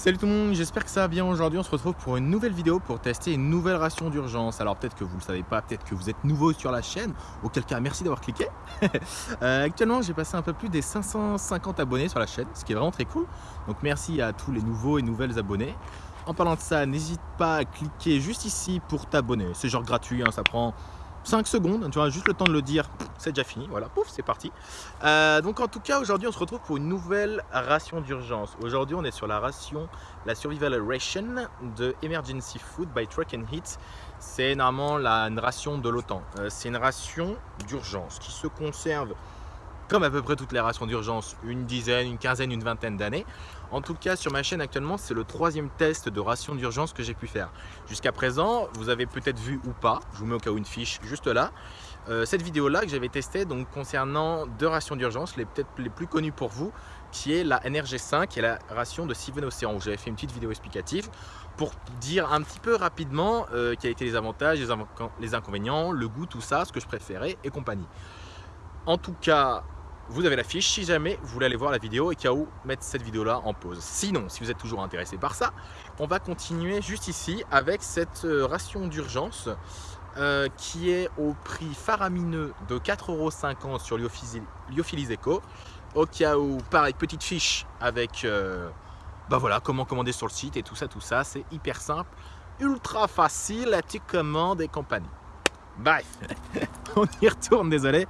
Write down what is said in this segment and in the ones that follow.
Salut tout le monde, j'espère que ça va bien aujourd'hui. On se retrouve pour une nouvelle vidéo pour tester une nouvelle ration d'urgence. Alors peut-être que vous ne le savez pas, peut-être que vous êtes nouveau sur la chaîne, auquel cas merci d'avoir cliqué. Euh, actuellement j'ai passé un peu plus des 550 abonnés sur la chaîne, ce qui est vraiment très cool. Donc merci à tous les nouveaux et nouvelles abonnés. En parlant de ça, n'hésite pas à cliquer juste ici pour t'abonner. C'est genre gratuit, hein, ça prend 5 secondes, tu vois, juste le temps de le dire, c'est déjà fini, voilà, pouf, c'est parti. Euh, donc en tout cas, aujourd'hui, on se retrouve pour une nouvelle ration d'urgence. Aujourd'hui, on est sur la ration, la Survival Ration de Emergency Food by Truck and Heat. C'est normalement la, ration de l'OTAN. Euh, c'est une ration d'urgence qui se conserve comme à peu près toutes les rations d'urgence, une dizaine, une quinzaine, une vingtaine d'années. En tout cas, sur ma chaîne actuellement, c'est le troisième test de ration d'urgence que j'ai pu faire. Jusqu'à présent, vous avez peut-être vu ou pas, je vous mets au cas où une fiche juste là, euh, cette vidéo-là que j'avais testée donc, concernant deux rations d'urgence, les peut-être les plus connues pour vous, qui est la NRG5 et la ration de Seven Ocean, où j'avais fait une petite vidéo explicative pour dire un petit peu rapidement euh, quels étaient les avantages, les, les inconvénients, le goût, tout ça, ce que je préférais et compagnie. En tout cas, vous avez la fiche si jamais vous voulez aller voir la vidéo et qu'à où mettre cette vidéo là en pause. Sinon, si vous êtes toujours intéressé par ça, on va continuer juste ici avec cette euh, ration d'urgence euh, qui est au prix faramineux de 4,50€ sur Lyophilis Eco. Au cas où, pareil, petite fiche avec euh, bah voilà, comment commander sur le site et tout ça, tout ça. C'est hyper simple, ultra facile, tu commandes et compagnie. Bref, on y retourne, désolé,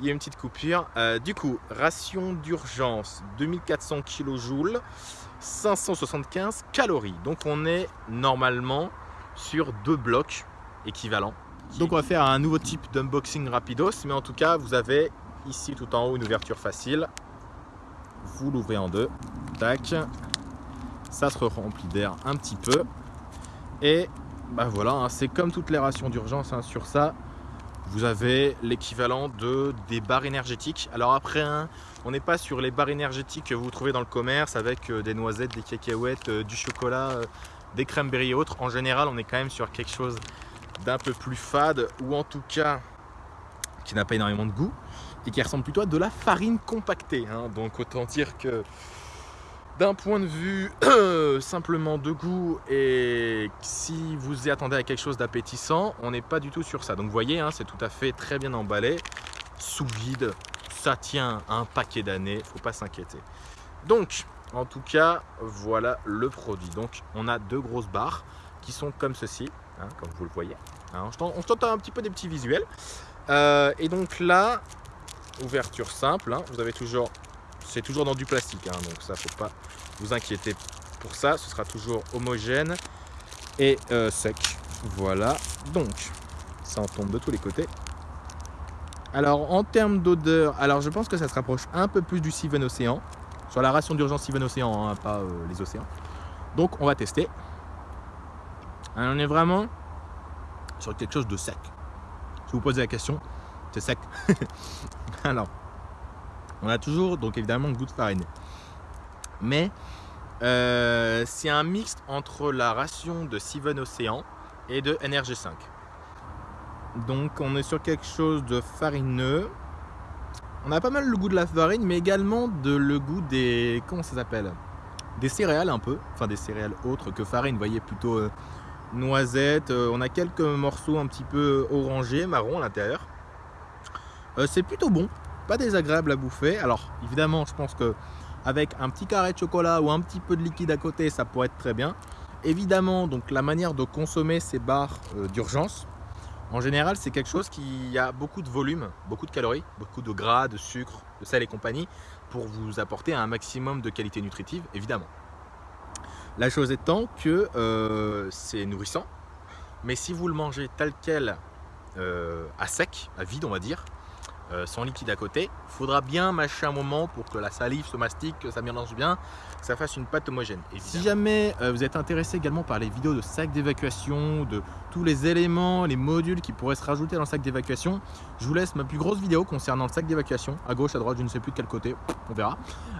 il y a une petite coupure. Euh, du coup, ration d'urgence, 2400 kJ, 575 calories. Donc on est normalement sur deux blocs équivalents. Donc on va faire un nouveau type d'unboxing rapidos, mais en tout cas, vous avez ici tout en haut une ouverture facile. Vous l'ouvrez en deux, tac. Ça se remplit d'air un petit peu. Et bah voilà, hein, c'est comme toutes les rations d'urgence hein, sur ça. Vous avez l'équivalent de des barres énergétiques. Alors après, hein, on n'est pas sur les barres énergétiques que vous trouvez dans le commerce avec euh, des noisettes, des cacahuètes, euh, du chocolat, euh, des cranberries et autres. En général, on est quand même sur quelque chose d'un peu plus fade ou en tout cas qui n'a pas énormément de goût et qui ressemble plutôt à de la farine compactée. Donc autant dire que d'un point de vue simplement de goût et si vous y attendez à quelque chose d'appétissant, on n'est pas du tout sur ça. Donc vous voyez, hein, c'est tout à fait très bien emballé, sous vide, ça tient un paquet d'années, faut pas s'inquiéter. Donc, en tout cas, voilà le produit. Donc, on a deux grosses barres qui sont comme ceci, hein, comme vous le voyez. Hein, on tente un petit peu des petits visuels. Euh, et donc là, ouverture simple, vous avez toujours c'est toujours dans du plastique, hein, donc ça faut pas vous inquiéter pour ça, ce sera toujours homogène et euh, sec. Voilà, donc ça en tombe de tous les côtés. Alors en termes d'odeur, alors je pense que ça se rapproche un peu plus du Seven Océan, sur la ration d'urgence Seven Océan, hein, pas euh, les océans. Donc on va tester. on est vraiment sur quelque chose de sec. Si vous posez la question, c'est sec. alors, on a toujours, donc évidemment, le goût de farine. Mais euh, c'est un mix entre la ration de Seven Ocean et de NRG5. Donc on est sur quelque chose de farineux. On a pas mal le goût de la farine, mais également de le goût des... comment ça s'appelle? Des céréales un peu, enfin des céréales autres que farine, vous voyez, plutôt euh, noisettes. Euh, on a quelques morceaux un petit peu orangés, marron à l'intérieur. c'est plutôt bon, pas désagréable à bouffer. Alors évidemment, je pense que avec un petit carré de chocolat ou un petit peu de liquide à côté, ça pourrait être très bien. Évidemment, donc la manière de consommer ces barres euh, d'urgence, en général, c'est quelque chose qui a beaucoup de volume, beaucoup de calories, beaucoup de gras, de sucre, de sel et compagnie, pour vous apporter un maximum de qualité nutritive, évidemment. La chose étant que euh, c'est nourrissant, mais si vous le mangez tel quel, euh, à sec, à vide on va dire, euh, sans liquide à côté. Il faudra bien mâcher un moment pour que la salive se mastique, que ça mélange bien, que ça fasse une pâte homogène. Et si jamais euh, vous êtes intéressé également par les vidéos de sac d'évacuation, de tous les éléments, les modules qui pourraient se rajouter dans le sac d'évacuation, je vous laisse ma plus grosse vidéo concernant le sac d'évacuation, à gauche, à droite, je ne sais plus de quel côté, on verra.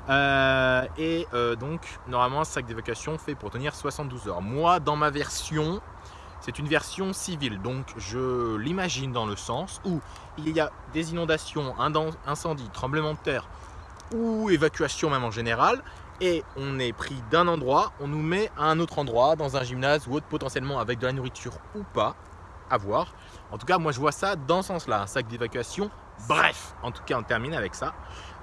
Euh, et donc, normalement, un sac d'évacuation fait pour tenir 72 heures. Moi, dans ma version, c'est une version civile, donc je l'imagine dans le sens où il y a des inondations, incendies, tremblements de terre ou évacuation même en général, et on est pris d'un endroit, on nous met à un autre endroit, dans un gymnase ou autre, potentiellement avec de la nourriture ou pas, à voir. En tout cas, moi je vois ça dans ce sens-là, un sac d'évacuation. Bref, en tout cas, on termine avec ça.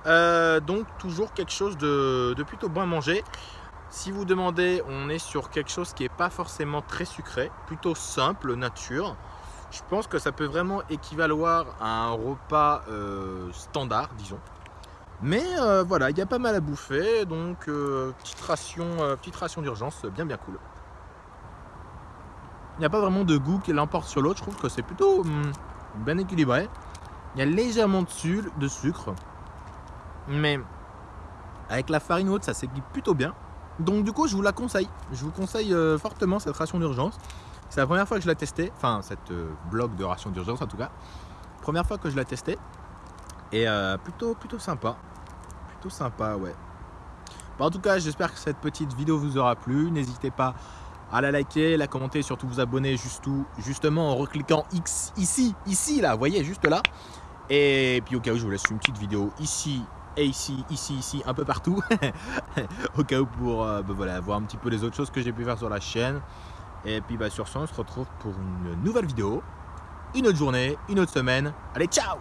Euh, donc, toujours quelque chose de, de plutôt bon à manger. Si vous demandez, on est sur quelque chose qui n'est pas forcément très sucré, plutôt simple, nature. Je pense que ça peut vraiment équivaloir à un repas euh, standard, disons. Mais euh, voilà, il y a pas mal à bouffer, donc euh, petite ration, d'urgence, bien bien cool. Il n'y a pas vraiment de goût qui l'emporte sur l'autre, je trouve que c'est plutôt hum, bien équilibré. Il y a légèrement de, de sucre, mais avec la farine haute, ça s'équipe plutôt bien. Donc du coup, je vous la conseille. Je vous conseille fortement cette ration d'urgence. C'est la première fois que je l'ai testé, enfin cette euh, bloc de ration d'urgence en tout cas. Première fois que je l'ai testé et euh, plutôt plutôt sympa, plutôt sympa ouais. en tout cas, j'espère que cette petite vidéo vous aura plu. N'hésitez pas à la liker, la commenter, surtout vous abonner juste justement en recliquant X ici, ici là, vous voyez juste là. Et puis au cas où je vous laisse une petite vidéo ici et ici, ici, ici, un peu partout. au cas où pour euh, ben voilà, voir un petit peu les autres choses que j'ai pu faire sur la chaîne. Et puis bah, sur ce, on se retrouve pour une nouvelle vidéo, une autre journée, une autre semaine. Allez, ciao